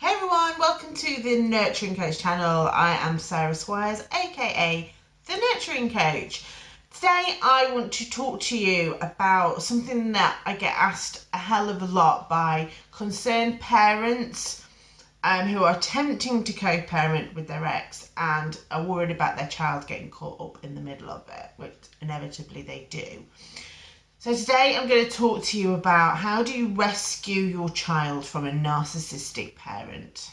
Hey everyone, welcome to the Nurturing Coach channel. I am Sarah Squires, aka the Nurturing Coach. Today I want to talk to you about something that I get asked a hell of a lot by concerned parents um, who are attempting to co-parent with their ex and are worried about their child getting caught up in the middle of it, which inevitably they do. So today I'm going to talk to you about how do you rescue your child from a narcissistic parent.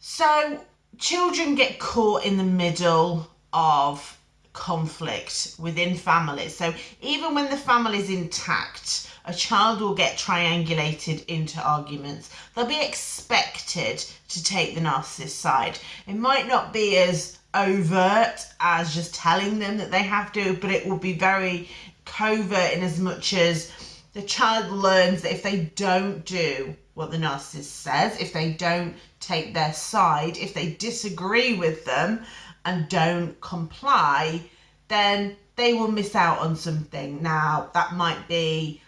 So children get caught in the middle of conflict within families. So even when the family is intact, a child will get triangulated into arguments. They'll be expected to take the narcissist's side. It might not be as overt as just telling them that they have to, but it will be very covert in as much as the child learns that if they don't do what the narcissist says, if they don't take their side, if they disagree with them and don't comply, then they will miss out on something. Now, that might be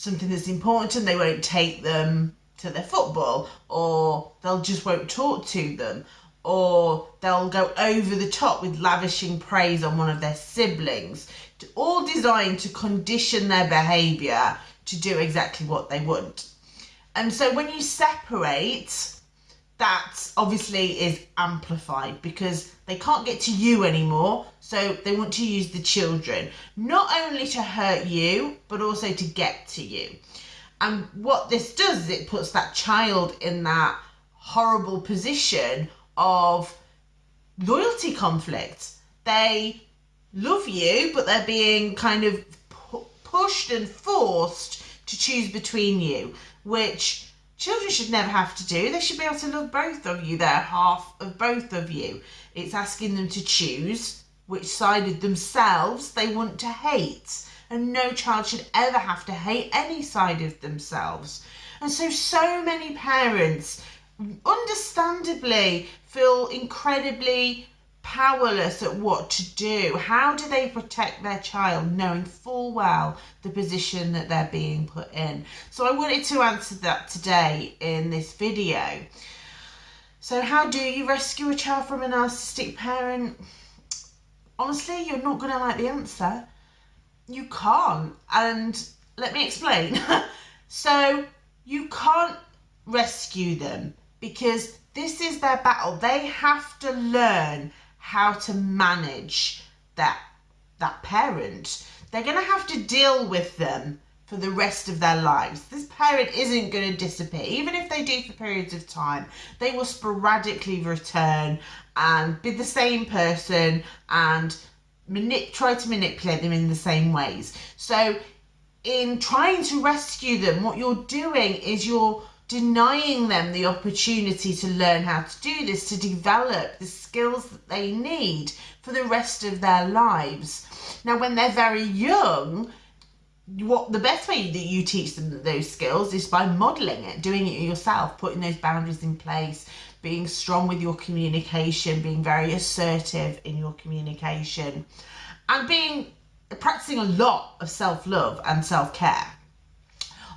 something that's important and they won't take them to their football or they'll just won't talk to them or they'll go over the top with lavishing praise on one of their siblings. All designed to condition their behavior to do exactly what they want. And so when you separate that obviously is amplified because they can't get to you anymore so they want to use the children. Not only to hurt you but also to get to you. And what this does is it puts that child in that horrible position of loyalty conflict. They love you but they're being kind of pu pushed and forced to choose between you which Children should never have to do. They should be able to love both of you. They're half of both of you. It's asking them to choose which side of themselves they want to hate. And no child should ever have to hate any side of themselves. And so, so many parents understandably feel incredibly powerless at what to do. How do they protect their child knowing full well the position that they're being put in? So I wanted to answer that today in this video. So how do you rescue a child from a narcissistic parent? Honestly, you're not going to like the answer. You can't. And let me explain. so you can't rescue them because this is their battle. They have to learn how to manage that that parent. They're going to have to deal with them for the rest of their lives. This parent isn't going to disappear. Even if they do for periods of time, they will sporadically return and be the same person and try to manipulate them in the same ways. So in trying to rescue them, what you're doing is you're denying them the opportunity to learn how to do this, to develop the skills that they need for the rest of their lives. Now, when they're very young, what the best way that you teach them those skills is by modeling it, doing it yourself, putting those boundaries in place, being strong with your communication, being very assertive in your communication, and being practicing a lot of self-love and self-care.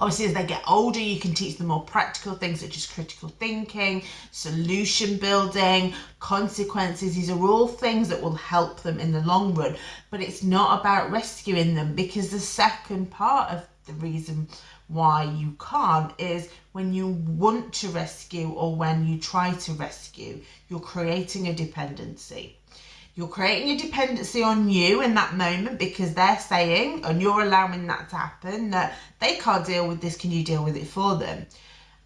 Obviously, as they get older, you can teach them more practical things such as critical thinking, solution building, consequences. These are all things that will help them in the long run. But it's not about rescuing them because the second part of the reason why you can't is when you want to rescue or when you try to rescue, you're creating a dependency. You're creating a dependency on you in that moment because they're saying, and you're allowing that to happen, that they can't deal with this, can you deal with it for them?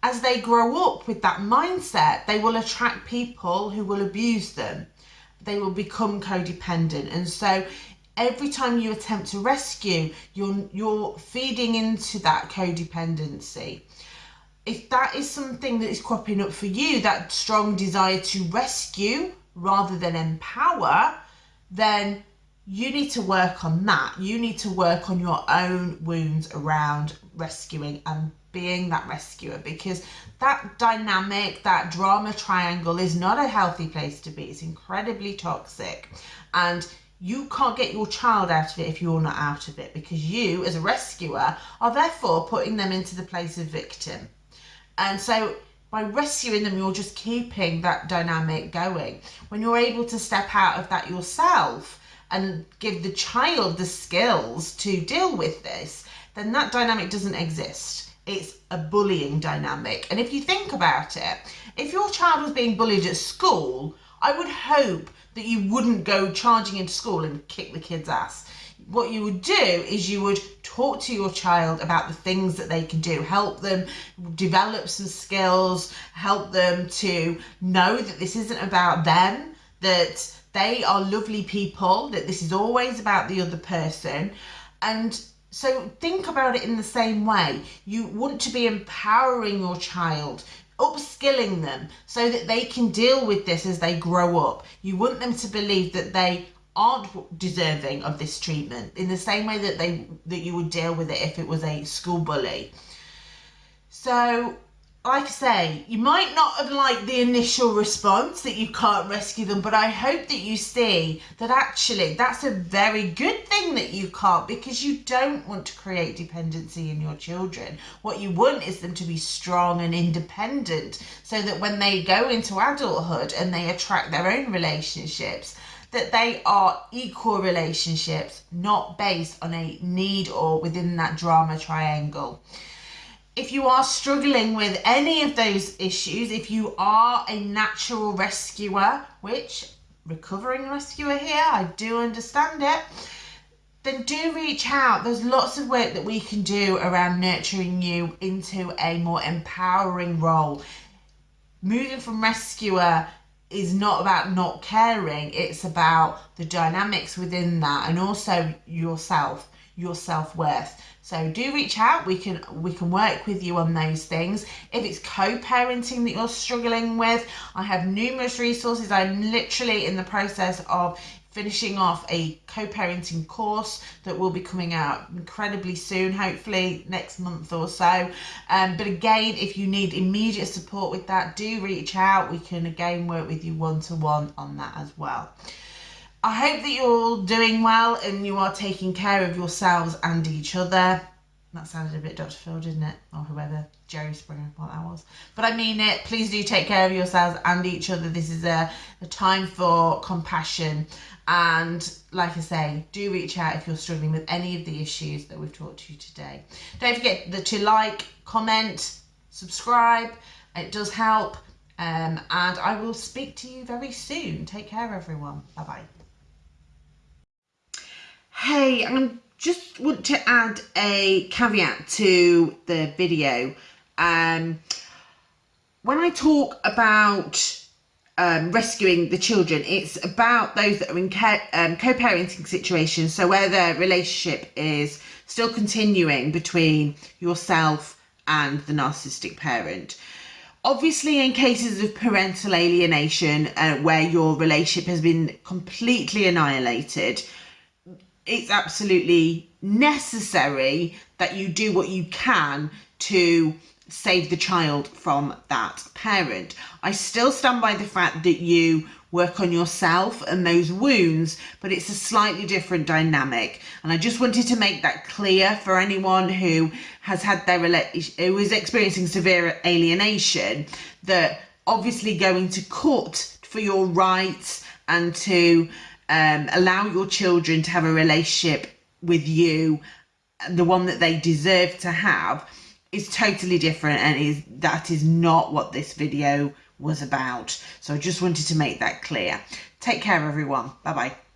As they grow up with that mindset, they will attract people who will abuse them. They will become codependent. And so every time you attempt to rescue, you're, you're feeding into that codependency if that is something that is cropping up for you, that strong desire to rescue rather than empower, then you need to work on that. You need to work on your own wounds around rescuing and being that rescuer because that dynamic, that drama triangle is not a healthy place to be. It's incredibly toxic. And you can't get your child out of it if you're not out of it because you, as a rescuer, are therefore putting them into the place of victim. And so by rescuing them, you're just keeping that dynamic going. When you're able to step out of that yourself and give the child the skills to deal with this, then that dynamic doesn't exist. It's a bullying dynamic. And if you think about it, if your child was being bullied at school, I would hope that you wouldn't go charging into school and kick the kid's ass what you would do is you would talk to your child about the things that they can do, help them develop some skills, help them to know that this isn't about them, that they are lovely people, that this is always about the other person. And so think about it in the same way. You want to be empowering your child upskilling them so that they can deal with this as they grow up. You want them to believe that they aren't deserving of this treatment in the same way that they that you would deal with it if it was a school bully. So like I say, you might not have liked the initial response that you can't rescue them, but I hope that you see that actually that's a very good thing that you can't because you don't want to create dependency in your children. What you want is them to be strong and independent so that when they go into adulthood and they attract their own relationships, that they are equal relationships, not based on a need or within that drama triangle. If you are struggling with any of those issues, if you are a natural rescuer, which recovering rescuer here, I do understand it, then do reach out. There's lots of work that we can do around nurturing you into a more empowering role. Moving from rescuer is not about not caring it's about the dynamics within that and also yourself your self-worth. So do reach out we can we can work with you on those things. If it's co-parenting that you're struggling with i have numerous resources. I'm literally in the process of finishing off a co-parenting course that will be coming out incredibly soon hopefully next month or so. Um, but again if you need immediate support with that do reach out. We can again work with you one-to-one -one on that as well. I hope that you're all doing well and you are taking care of yourselves and each other that sounded a bit Dr. Phil, didn't it? Or whoever, Jerry Springer, what that was. But I mean it. Please do take care of yourselves and each other. This is a, a time for compassion. And like I say, do reach out if you're struggling with any of the issues that we've talked to you today. Don't forget to like, comment, subscribe. It does help. Um, and I will speak to you very soon. Take care, everyone. Bye bye. Hey, I'm just want to add a caveat to the video. Um, when I talk about um, rescuing the children, it's about those that are in um, co-parenting situations. So where the relationship is still continuing between yourself and the narcissistic parent. Obviously, in cases of parental alienation, uh, where your relationship has been completely annihilated, it's absolutely necessary that you do what you can to save the child from that parent. I still stand by the fact that you work on yourself and those wounds, but it's a slightly different dynamic. And I just wanted to make that clear for anyone who has had their who is experiencing severe alienation that obviously going to court for your rights and to um, allow your children to have a relationship with you, the one that they deserve to have, is totally different and is that is not what this video was about. So I just wanted to make that clear. Take care everyone. Bye bye.